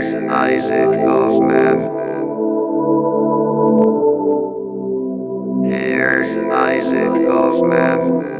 Mars, Isaac Kaufman. Here's Isaac Kaufman.